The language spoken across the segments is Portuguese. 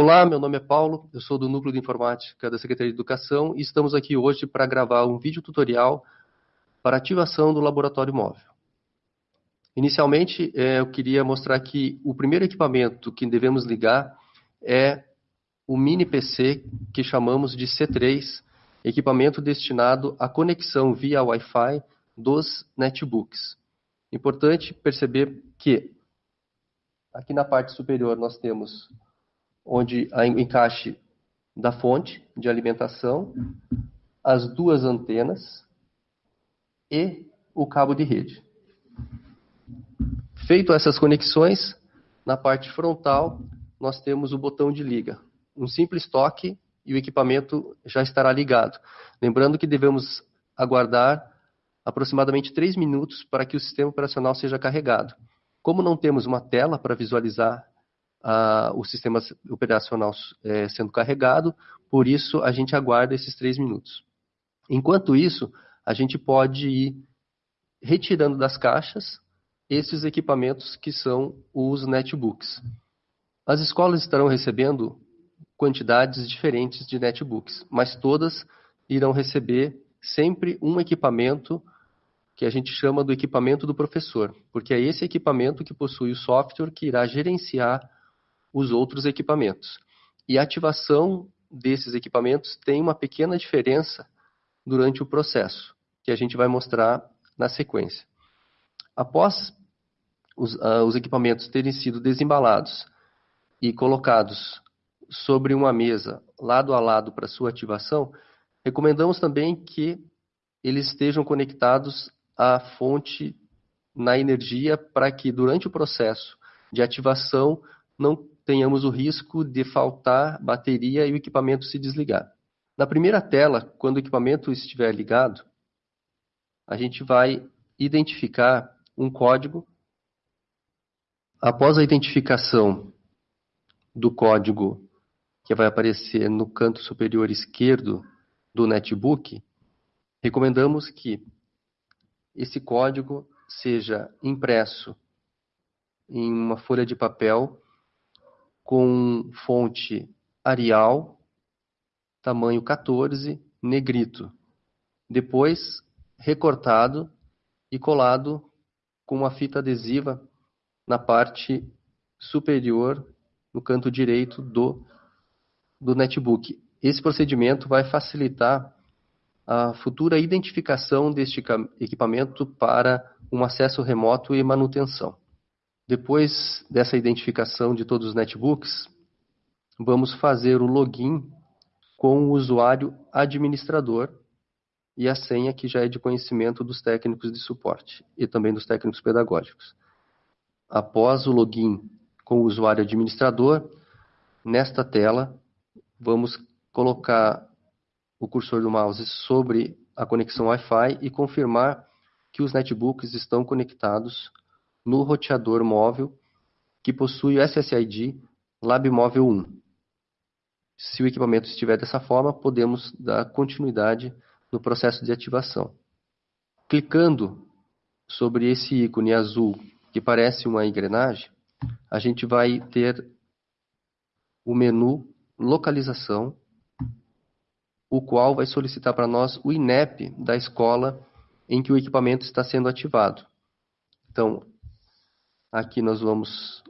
Olá, meu nome é Paulo, eu sou do Núcleo de Informática da Secretaria de Educação e estamos aqui hoje para gravar um vídeo tutorial para ativação do laboratório móvel. Inicialmente, é, eu queria mostrar que o primeiro equipamento que devemos ligar é o mini PC que chamamos de C3, equipamento destinado à conexão via Wi-Fi dos netbooks. Importante perceber que aqui na parte superior nós temos onde o encaixe da fonte de alimentação, as duas antenas e o cabo de rede. Feito essas conexões, na parte frontal nós temos o botão de liga. Um simples toque e o equipamento já estará ligado. Lembrando que devemos aguardar aproximadamente 3 minutos para que o sistema operacional seja carregado. Como não temos uma tela para visualizar o sistema operacional é, sendo carregado, por isso a gente aguarda esses 3 minutos. Enquanto isso, a gente pode ir retirando das caixas esses equipamentos que são os netbooks. As escolas estarão recebendo quantidades diferentes de netbooks, mas todas irão receber sempre um equipamento que a gente chama do equipamento do professor, porque é esse equipamento que possui o software que irá gerenciar os outros equipamentos. E a ativação desses equipamentos tem uma pequena diferença durante o processo, que a gente vai mostrar na sequência. Após os, uh, os equipamentos terem sido desembalados e colocados sobre uma mesa lado a lado para sua ativação, recomendamos também que eles estejam conectados à fonte na energia para que durante o processo de ativação não tenhamos o risco de faltar bateria e o equipamento se desligar. Na primeira tela, quando o equipamento estiver ligado, a gente vai identificar um código. Após a identificação do código que vai aparecer no canto superior esquerdo do netbook, recomendamos que esse código seja impresso em uma folha de papel com fonte Arial, tamanho 14, negrito. Depois recortado e colado com uma fita adesiva na parte superior, no canto direito do, do netbook. Esse procedimento vai facilitar a futura identificação deste equipamento para um acesso remoto e manutenção. Depois dessa identificação de todos os netbooks, vamos fazer o login com o usuário administrador e a senha que já é de conhecimento dos técnicos de suporte e também dos técnicos pedagógicos. Após o login com o usuário administrador, nesta tela vamos colocar o cursor do mouse sobre a conexão Wi-Fi e confirmar que os netbooks estão conectados no roteador móvel que possui o SSID LabMóvel 1. Se o equipamento estiver dessa forma, podemos dar continuidade no processo de ativação. Clicando sobre esse ícone azul que parece uma engrenagem, a gente vai ter o menu localização, o qual vai solicitar para nós o INEP da escola em que o equipamento está sendo ativado. Então, Aqui nós vamos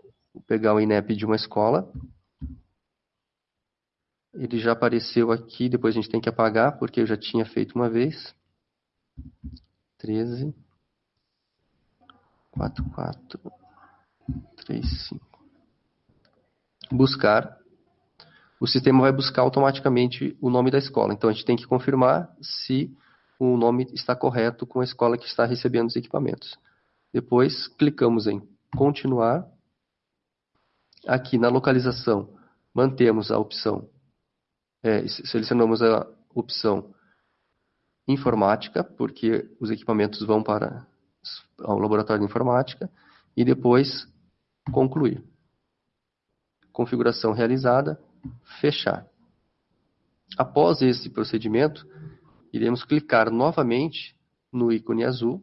pegar o INEP de uma escola. Ele já apareceu aqui, depois a gente tem que apagar, porque eu já tinha feito uma vez. 13, 4, 4, 3, 5. Buscar. O sistema vai buscar automaticamente o nome da escola. Então a gente tem que confirmar se o nome está correto com a escola que está recebendo os equipamentos. Depois clicamos em continuar. Aqui na localização, mantemos a opção, é, selecionamos a opção informática, porque os equipamentos vão para o laboratório de informática, e depois concluir. Configuração realizada, fechar. Após esse procedimento, iremos clicar novamente no ícone azul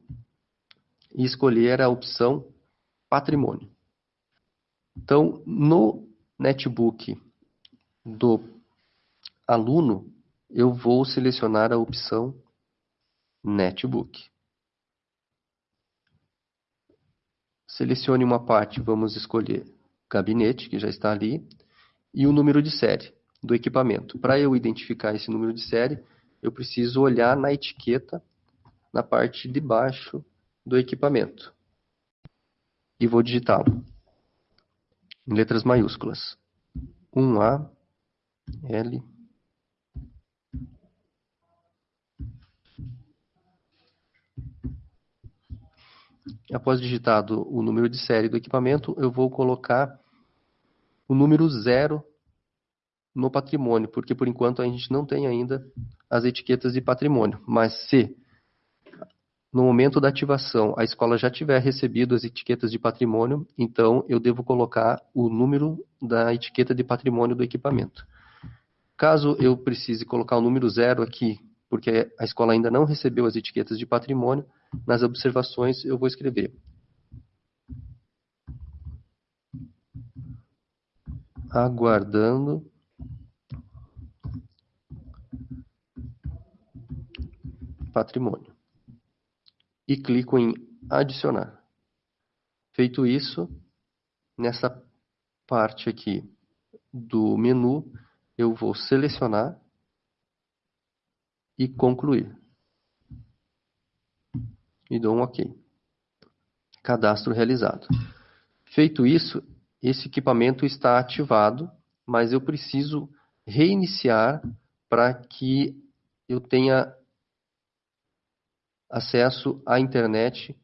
e escolher a opção patrimônio. Então, no netbook do aluno, eu vou selecionar a opção Netbook. Selecione uma parte, vamos escolher gabinete, que já está ali, e o número de série do equipamento. Para eu identificar esse número de série, eu preciso olhar na etiqueta na parte de baixo do equipamento. E vou digitá-lo em letras maiúsculas. 1A, L, Após digitado o número de série do equipamento, eu vou colocar o número zero no patrimônio, porque por enquanto a gente não tem ainda as etiquetas de patrimônio. Mas se no momento da ativação a escola já tiver recebido as etiquetas de patrimônio, então eu devo colocar o número da etiqueta de patrimônio do equipamento. Caso eu precise colocar o número zero aqui, porque a escola ainda não recebeu as etiquetas de patrimônio, nas observações eu vou escrever aguardando patrimônio. E clico em adicionar. Feito isso, nessa parte aqui do menu, eu vou selecionar e concluir. E dou um OK. Cadastro realizado. Feito isso, esse equipamento está ativado, mas eu preciso reiniciar para que eu tenha acesso à internet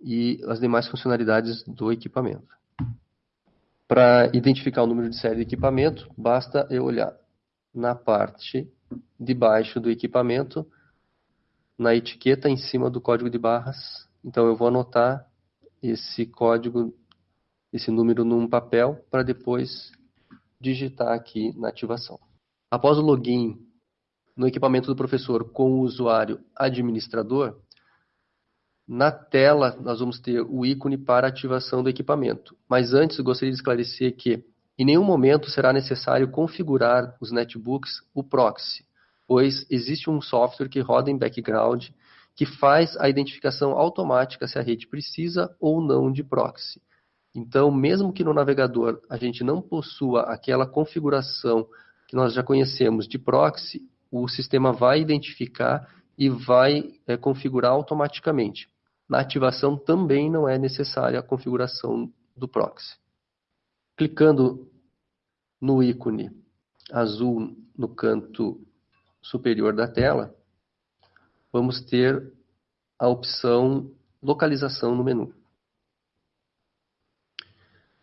e as demais funcionalidades do equipamento. Para identificar o número de série do equipamento, basta eu olhar na parte de baixo do equipamento, na etiqueta em cima do código de barras. Então eu vou anotar esse código, esse número num papel para depois digitar aqui na ativação. Após o login no equipamento do professor com o usuário administrador, na tela nós vamos ter o ícone para ativação do equipamento. Mas antes gostaria de esclarecer que em nenhum momento será necessário configurar os netbooks o proxy, pois existe um software que roda em background que faz a identificação automática se a rede precisa ou não de proxy. Então, mesmo que no navegador a gente não possua aquela configuração que nós já conhecemos de proxy, o sistema vai identificar e vai é, configurar automaticamente. Na ativação também não é necessária a configuração do proxy. Clicando no ícone azul no canto superior da tela, vamos ter a opção localização no menu.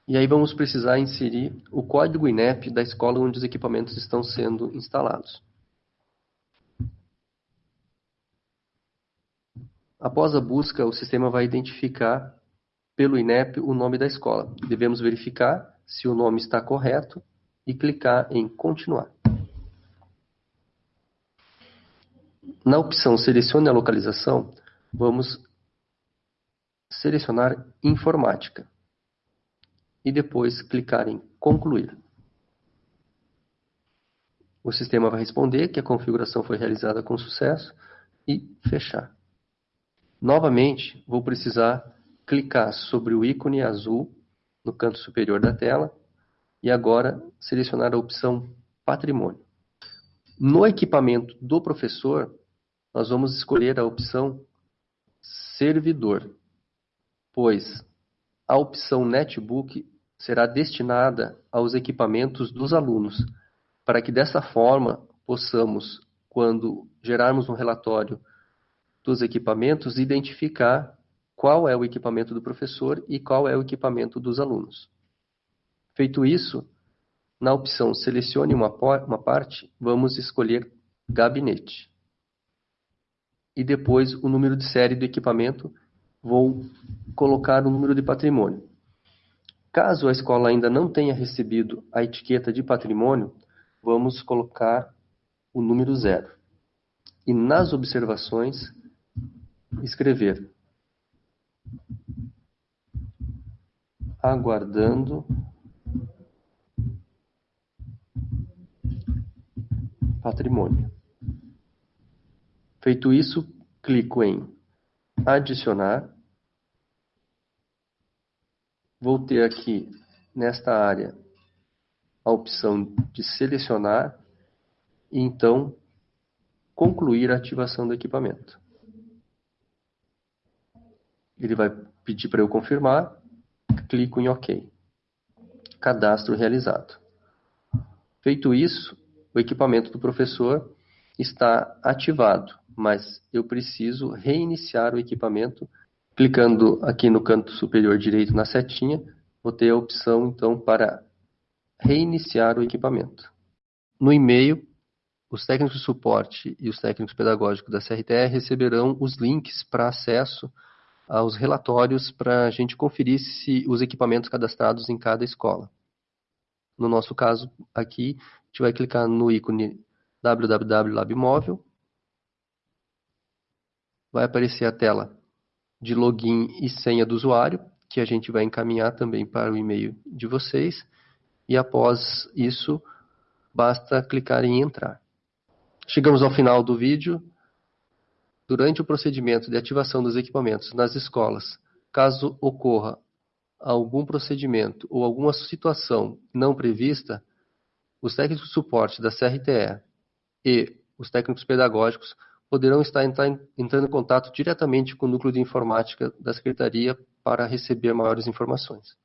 E aí vamos precisar inserir o código INEP da escola onde os equipamentos estão sendo instalados. Após a busca, o sistema vai identificar pelo INEP o nome da escola. Devemos verificar se o nome está correto e clicar em continuar. Na opção selecione a localização, vamos selecionar informática e depois clicar em concluir. O sistema vai responder que a configuração foi realizada com sucesso e fechar. Novamente, vou precisar clicar sobre o ícone azul no canto superior da tela e agora selecionar a opção Patrimônio. No equipamento do professor, nós vamos escolher a opção Servidor, pois a opção Netbook será destinada aos equipamentos dos alunos, para que dessa forma possamos, quando gerarmos um relatório dos equipamentos identificar qual é o equipamento do professor e qual é o equipamento dos alunos. Feito isso, na opção Selecione uma, uma parte, vamos escolher Gabinete. E depois o número de série do equipamento, vou colocar o número de patrimônio. Caso a escola ainda não tenha recebido a etiqueta de patrimônio, vamos colocar o número zero. E nas observações, escrever. Aguardando patrimônio. Feito isso, clico em adicionar. Vou ter aqui nesta área a opção de selecionar e então concluir a ativação do equipamento. Ele vai pedir para eu confirmar, clico em OK. Cadastro realizado. Feito isso, o equipamento do professor está ativado, mas eu preciso reiniciar o equipamento. Clicando aqui no canto superior direito na setinha, vou ter a opção então para reiniciar o equipamento. No e-mail, os técnicos de suporte e os técnicos pedagógicos da CRTR receberão os links para acesso aos relatórios para a gente conferir se os equipamentos cadastrados em cada escola. No nosso caso aqui, a gente vai clicar no ícone www.labmóvel. Vai aparecer a tela de login e senha do usuário, que a gente vai encaminhar também para o e-mail de vocês. E após isso, basta clicar em entrar. Chegamos ao final do vídeo. Durante o procedimento de ativação dos equipamentos nas escolas, caso ocorra algum procedimento ou alguma situação não prevista, os técnicos de suporte da CRTE e os técnicos pedagógicos poderão estar entrando em contato diretamente com o núcleo de informática da Secretaria para receber maiores informações.